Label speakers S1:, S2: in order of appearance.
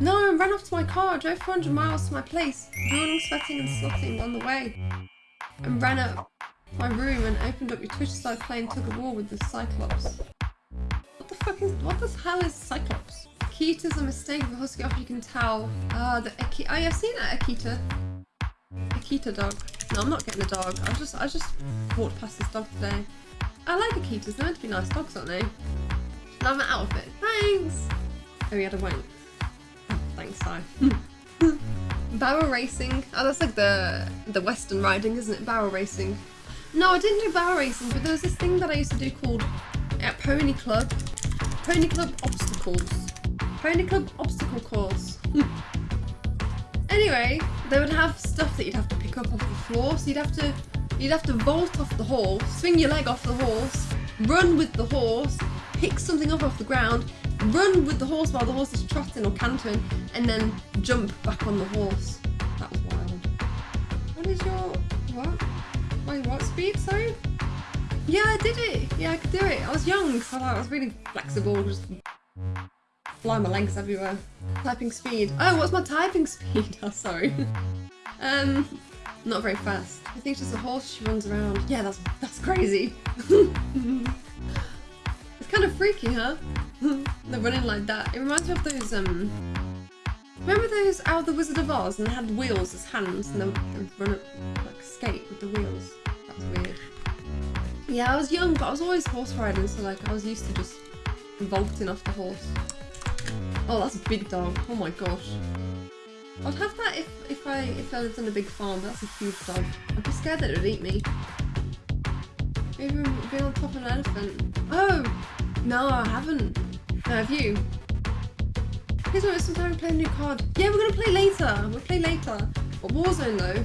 S1: no, I ran off to my car, drove 400 miles to my place, yawning, sweating and slotting on the way. And ran up my room and opened up your Twitch started playing tug of war with the Cyclops. What the fuck is, what the hell is Cyclops? Akita's a mistake of a husky off, you can tell. Ah, the Akita, oh yeah, I've seen that Akita. Akita dog. No, I'm not getting a dog. I just, I just walked past this dog today. I like Akitas, they're meant to be nice dogs, aren't they? Love I'm out of it. Thanks! Oh, a wank. Oh, thanks, hi. barrel racing. Oh, that's like the the western riding, isn't it? Barrel racing. No, I didn't do barrel racing, but there was this thing that I used to do called at Pony Club. Pony Club Obstacles. Pony Club Obstacle Course. anyway, they would have stuff that you'd have to pick up off the floor, so you'd have to you'd have to vault off the horse, swing your leg off the horse, run with the horse, pick something up off the ground, run with the horse while the horse is trotting or cantering, and then jump back on the horse. That was wild. What is your what? My what speed? Sorry. Yeah, I did it. Yeah, I could do it. I was young, so I was really flexible. Just fly my legs everywhere. Typing speed. Oh, what's my typing speed? Oh, sorry. um, not very fast. I think it's just a horse she runs around. Yeah, that's that's crazy. it's kind of freaky, huh? They're running like that. It reminds me of those, um... Remember those out of the Wizard of Oz and they had wheels as hands and they run up, like, skate with the wheels? That's weird. Yeah, I was young, but I was always horse riding, so, like, I was used to just vaulting off the horse. Oh, that's a big dog. Oh my gosh. I'd have that if, if I if I lived on a big farm, that's a huge dog. I'd be scared that it would eat me. Maybe being on top of an elephant. Oh! No, I haven't. Have you? Here's what sometime we play a new card. Yeah, we're gonna play later. We'll play later. But Warzone though.